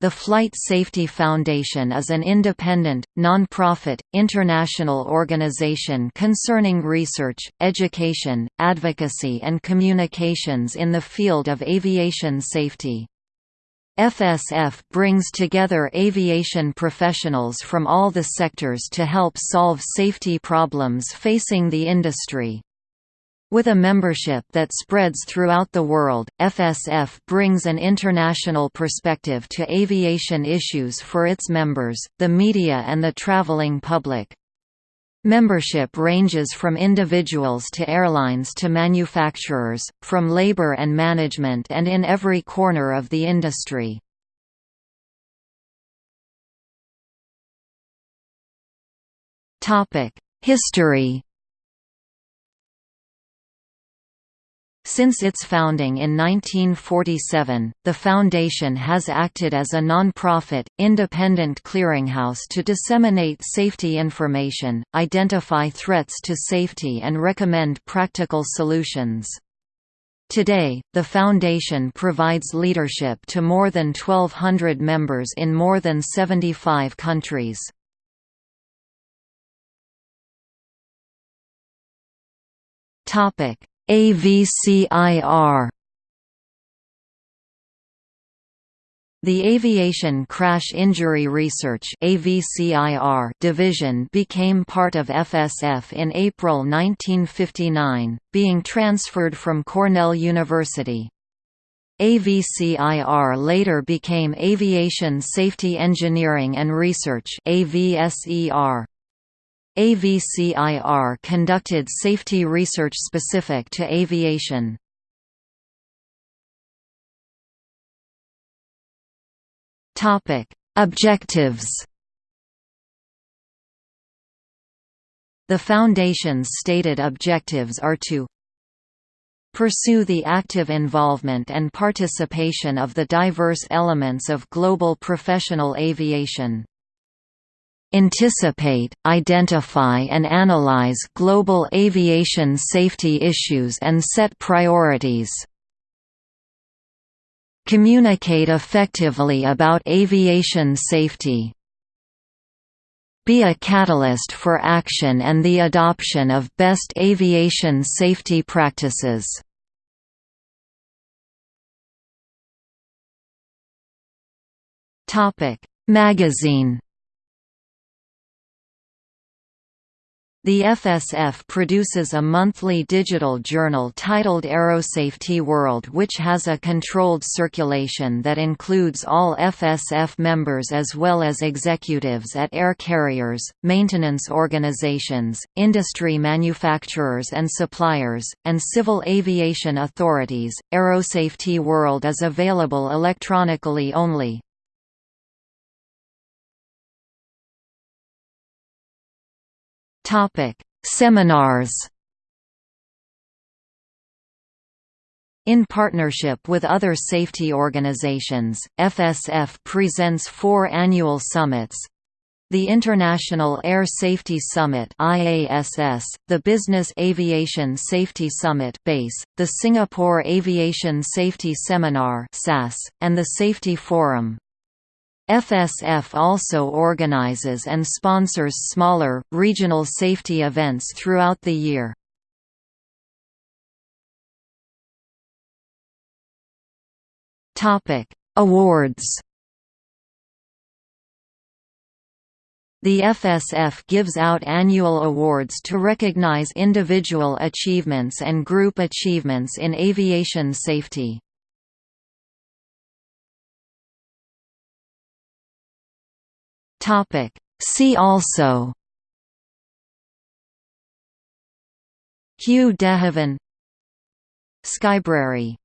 The Flight Safety Foundation is an independent, non-profit, international organization concerning research, education, advocacy and communications in the field of aviation safety. FSF brings together aviation professionals from all the sectors to help solve safety problems facing the industry. With a membership that spreads throughout the world, FSF brings an international perspective to aviation issues for its members, the media and the traveling public. Membership ranges from individuals to airlines to manufacturers, from labor and management and in every corner of the industry. History Since its founding in 1947, the Foundation has acted as a non-profit, independent clearinghouse to disseminate safety information, identify threats to safety and recommend practical solutions. Today, the Foundation provides leadership to more than 1,200 members in more than 75 countries. Topic AVCIR The Aviation Crash Injury Research division became part of FSF in April 1959, being transferred from Cornell University. AVCIR later became Aviation Safety Engineering and Research AVSER. AVCIR conducted safety research specific to aviation. Topic: Objectives The Foundation's stated objectives are to pursue the active involvement and participation of the diverse elements of global professional aviation Anticipate, identify and analyze global aviation safety issues and set priorities. Communicate effectively about aviation safety. Be a catalyst for action and the adoption of best aviation safety practices. Magazine The FSF produces a monthly digital journal titled Aerosafety World which has a controlled circulation that includes all FSF members as well as executives at air carriers, maintenance organizations, industry manufacturers and suppliers, and civil aviation authorities. Aerosafety World is available electronically only. Topic: Seminars. In partnership with other safety organizations, FSF presents four annual summits, the International Air Safety Summit IASS, the Business Aviation Safety Summit BASE, the Singapore Aviation Safety Seminar SAS, and the Safety Forum. FSF also organizes and sponsors smaller, regional safety events throughout the year. Awards The FSF gives out annual awards to recognize individual achievements and group achievements in aviation safety. Topic. See also Hugh de Haven Skybrary